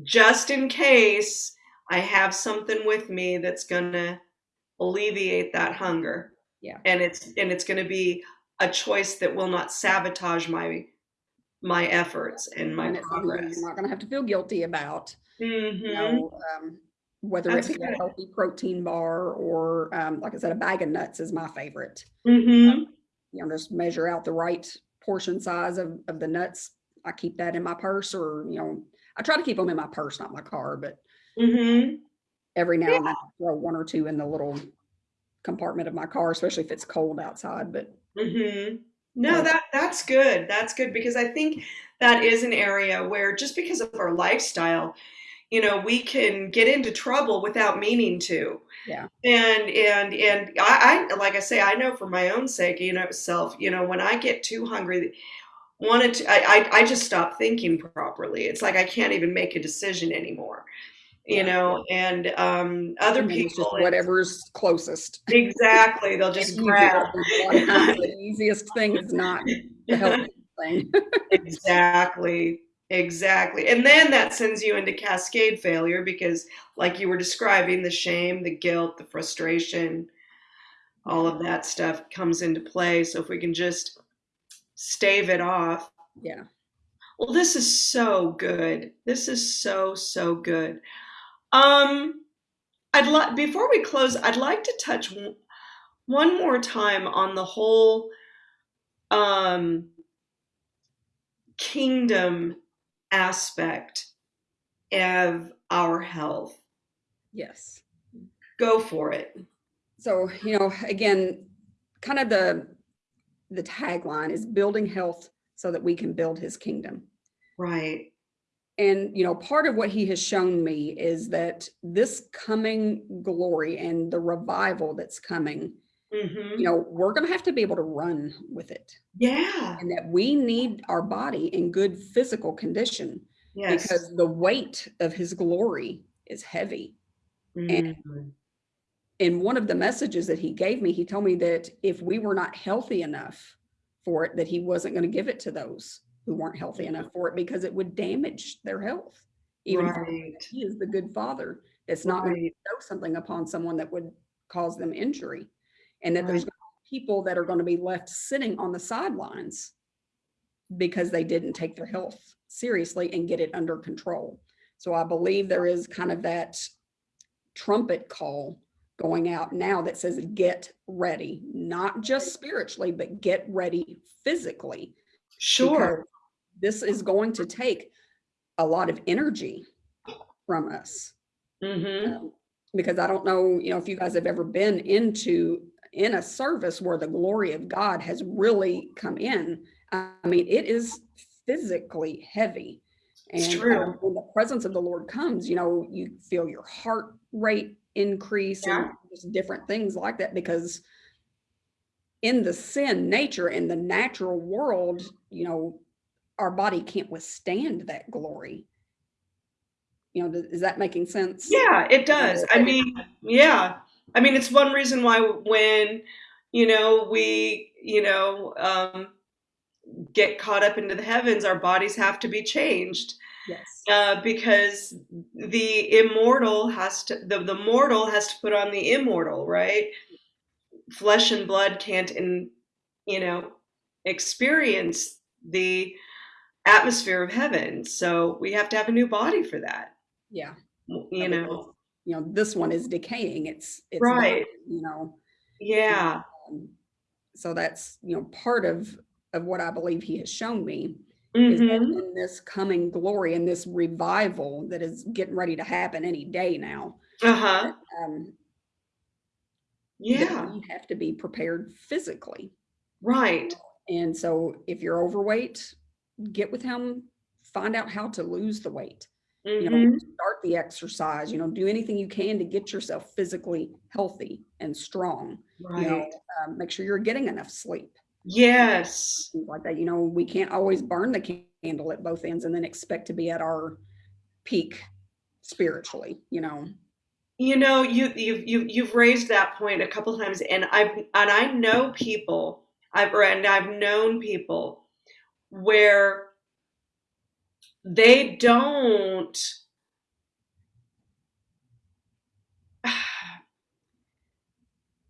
just in case I have something with me that's gonna alleviate that hunger. Yeah. And it's and it's gonna be a choice that will not sabotage my my efforts and my And it's something that progress. you're not going to have to feel guilty about. You hmm know, um, whether That's it be a healthy protein bar or, um, like I said, a bag of nuts is my favorite. hmm you know, just measure out the right portion size of, of the nuts. I keep that in my purse or, you know, I try to keep them in my purse, not my car, but hmm every now and then I throw one or two in the little compartment of my car, especially if it's cold outside. But hmm No, Yeah. that that's good. That's good because I think that is an area where just because of our lifestyle, you know, we can get into trouble without meaning to. Yeah. And and and I, I like I say, I know for my own sake, you know, self, you know, when I get too hungry, wanted to, I, I I just stop thinking properly. It's like I can't even make a decision anymore. You Yeah. know, and um, other And people, whatever's closest. exactly, they'll just grab. A lot of times The easiest thing is not the thing. Exactly. Exactly. And then that sends you into cascade failure because, like you were describing, the shame, the guilt, the frustration, all of that stuff comes into play. So if we can just stave it off. Yeah. Well, this is so good. This is so, so good. Um, I'd like, before we close, I'd like to touch one more time on the whole um, kingdom aspect of our health. Yes. Go for it. So, you know, again, kind of the the tagline is building health so that we can build his kingdom. Right. And, you know, part of what he has shown me is that this coming glory and the revival that's coming, hmm you know, we're going to have to be able to run with it Yeah. and that we need our body in good physical condition Yes. because the weight of his glory is heavy. Mhm. in one of the messages that he gave me, he told me that if we were not healthy enough for it, that he wasn't going to give it to those who weren't healthy enough for it because it would damage their health. Even right. he is the good father, it's not going to Right. bestow something upon someone that would cause them injury. And that there's Right. gonna people that are going to be left sitting on the sidelines because they didn't take their health seriously and get it under control. So I believe there is kind of that trumpet call going out now that says get ready, not just spiritually, but get ready physically. Sure. This is going to take a lot of energy from us. hmm Um, because I don't know, you know, if you guys have ever been into in a service where the glory of God has really come in. I mean, it is physically heavy. It's And true. um, when the presence of the Lord comes, you know, you feel your heart rate increase and just different things like that because in the sin nature in the natural world, you know, our body can't withstand that glory. You know, is that making sense? Yeah, it does. I mean, yeah. I mean, it's one reason why when, you know, we, you know, um, get caught up into the heavens, our bodies have to be changed. Yes. Uh, because the immortal has to, the, the mortal has to put on the immortal, right? Flesh and blood can't, in, you know, experience the atmosphere of heaven. So we have to have a new body for that, Yeah. you know? You know, this one is decaying. It's it's Right. dying, you know. Yeah. Um, so that's you know part of of what I believe he has shown me is that hmm in this coming glory and this revival that is getting ready to happen any day now. Uh-huh. Um, Yeah. we have to be prepared physically. Right. And so if you're overweight, get with him, find out how to lose the weight. You know, hmm start the exercise, you know, do anything you can to get yourself physically healthy and strong. You know, Right. um, make sure you're getting enough sleep. Yes. Things like that. You know, we can't always burn the candle at both ends and then expect to be at our peak spiritually, you know. You know, you you've you've you've raised that point a couple times, and I've and I know people. I've and I've known people where they don't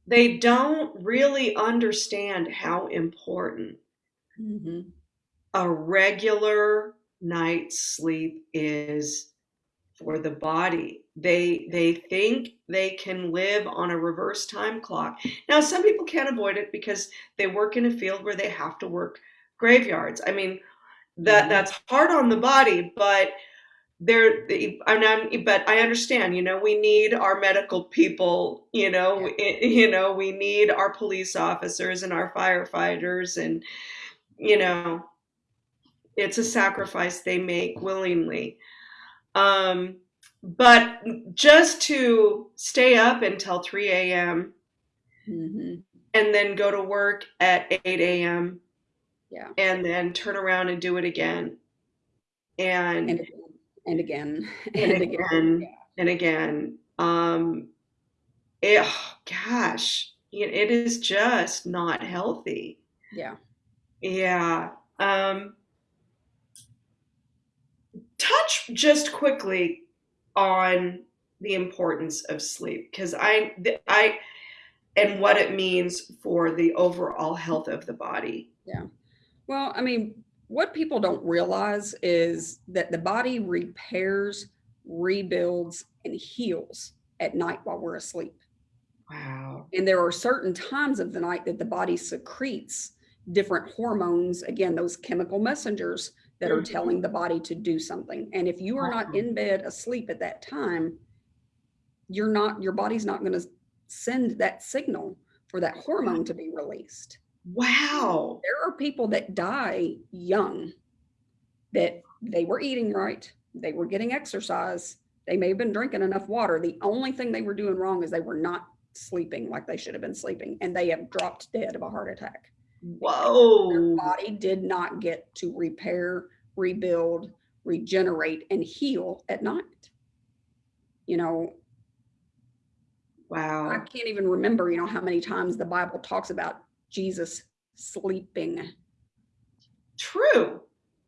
they don't really understand how important Mhm. a regular night's sleep is for the body. They they think they can live on a reverse time clock. Now, some people can't avoid it because they work in a field where they have to work graveyards. I mean, that Mhm. that's hard on the body, but there I'm, but I understand, you know, we need our medical people, you know, i- you know, we need our police officers and our firefighters and you know, it's a sacrifice they make willingly. Um, but just to stay up until 3 a.m. Mhm. and then go to work at 8 a.m. Yeah. and then turn around and do it again and And again, and again, and and again. again and again. Um, it, gosh, it it is just not healthy. Yeah. Yeah. Um, touch just quickly on the importance of sleep because I, I, and what it means for the overall health of the body. Well, I mean, what people don't realize is that the body repairs, rebuilds, and heals at night while we're asleep. Wow. And there are certain times of the night that the body secretes different hormones, again, those chemical messengers that are Mhm. telling the body to do something. And if you are not in bed asleep at that time, you're not, your body's not going to send that signal for that hormone to be released. Wow. There are people that die young that they were eating right, they were getting exercise, they may have been drinking enough water. The only thing they were doing wrong is they were not sleeping like they should have been sleeping, and they have dropped dead of a heart attack. Their Whoa. body did not get to repair, rebuild, regenerate, and heal at night. You know, wow. I can't even remember, you know, how many times the Bible talks about Jesus sleeping. True.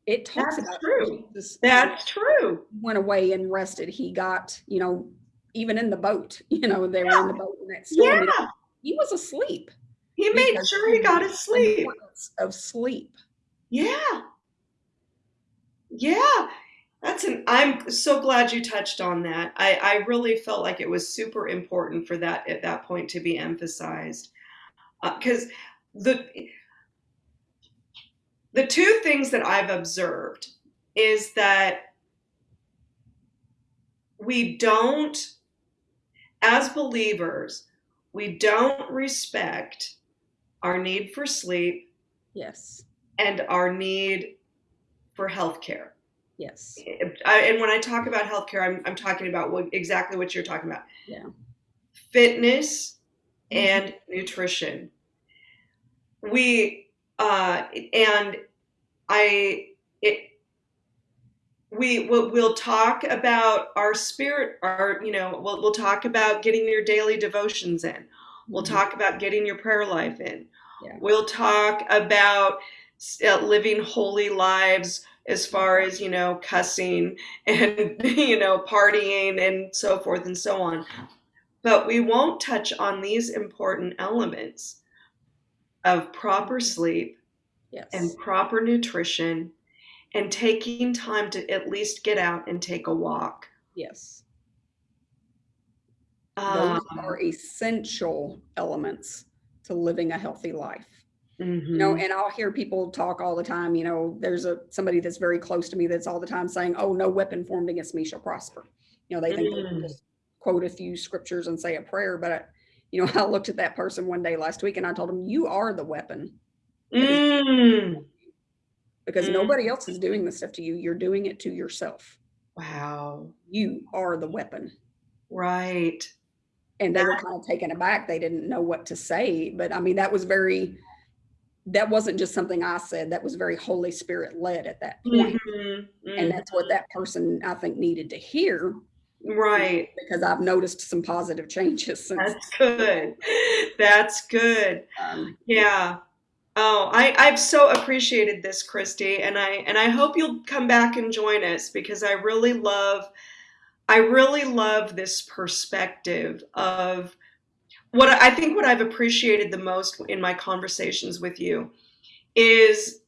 It talks That's about true. Jesus That's true. went away and rested. He got, you know, even in the boat, you know, they were in the boat in that storm. Yeah. He was asleep. He made sure he got his sleep. Of sleep. Yeah. Yeah. That's an I'm so glad you touched on that. I I really felt like it was super important for that at that point to be emphasized. Uh, cuz the the two things that I've observed is that we don't as believers, we don't respect our need for sleep Yes. and our need for health care. Yes. I, and when I talk about healthcare, I'm, I'm talking about what, exactly what you're talking about. Yeah. Fitness mm-hmm. and nutrition. We, uh, and I, it, we will we'll talk about our spirit, our, you know, we'll, we'll talk about getting your daily devotions in. We'll Mhm. talk about getting your prayer life in. Yeah. We'll talk about uh, living holy lives as far as, you know, cussing and, you know, partying and so forth and so on. But we won't touch on these important elements of proper sleep Yes. and proper nutrition and taking time to at least get out and take a walk. yes. Um, Those are essential elements to living a healthy life. mhm. you know and i'll hear people talk all the time you know there's a somebody that's very close to me that's all the time saying oh no weapon formed against me shall prosper you know they think they can Mm. just quote a few scriptures and say a prayer but you know i looked at that person one day last week and i told him you are the weapon Mm. because Mm. nobody else is doing this stuff to you you're doing it to yourself Wow. you are the weapon Right. and they were kind of taken aback they didn't know what to say but i mean that was very that wasn't just something i said that was very holy spirit led at that point Mhm, and mhm. that's what that person i think needed to hear Right. because i've noticed some positive changes since That's good. That's good. um, Yeah. Oh, I, I've so appreciated this, Christy, and I and I hope you'll come back and join us because I really love I really love this perspective of what I think what I've appreciated the most in my conversations with you is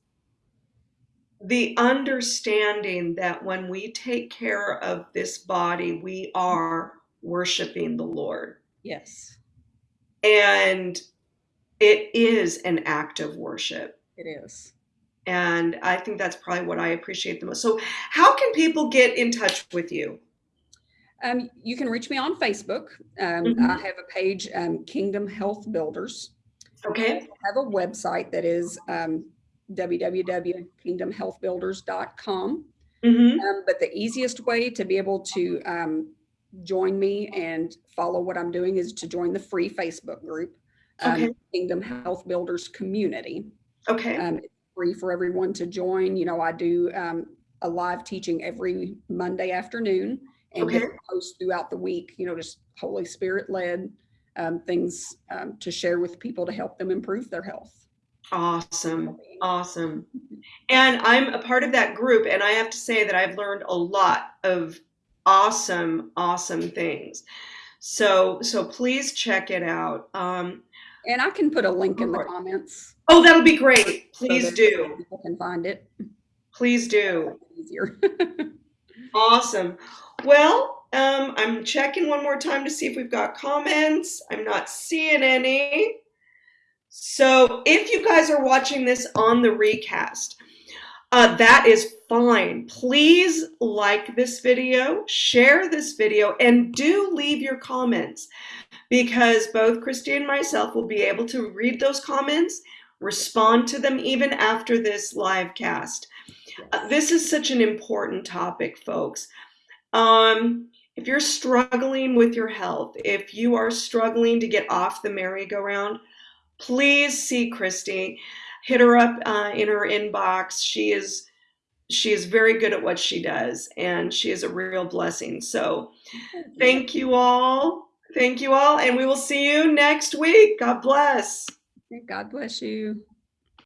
the understanding that when we take care of this body, we are worshiping the Lord. yes And it is an act of worship. it is And I think that's probably what I appreciate the most. So, how can people get in touch with you? um, you can reach me on facebook um, Mhm. i have a page um, kingdom health builders Okay. I have a website that is um, www.kingdomhealthbuilders.com hmm Um, but the easiest way to be able to um, join me and follow what I'm doing is to join the free Facebook group, um, Okay. Kingdom Health Builders Community. Okay. Um, it's free for everyone to join. You know, I do um, a live teaching every Monday afternoon and Okay. get posts throughout the week, you know, just Holy Spirit led um, things um, to share with people to help them improve their health. Awesome. Awesome. And I'm a part of that group, and I have to say that I've learned a lot of awesome, awesome things. So, so please check it out. Um, And I can put a link in the comments. oh, that'll be great. Please that do. People can find it Please do. easier. Awesome. Well, um, I'm checking one more time to see if we've got comments. I'm not seeing any. So if you guys are watching this on the recast, uh, that is fine. Please like this video, share this video, and do leave your comments because both Christy and myself will be able to read those comments, respond to them even after this live cast. Uh, this is such an important topic, folks. Um, if you're struggling with your health, if you are struggling to get off the merry-go-round, please see Christy. Hit her up uh, in her inbox. She is she is very good at what she does, and she is a real blessing. So, thank you all. Thank you all, and we will see you next week. God bless. God bless you.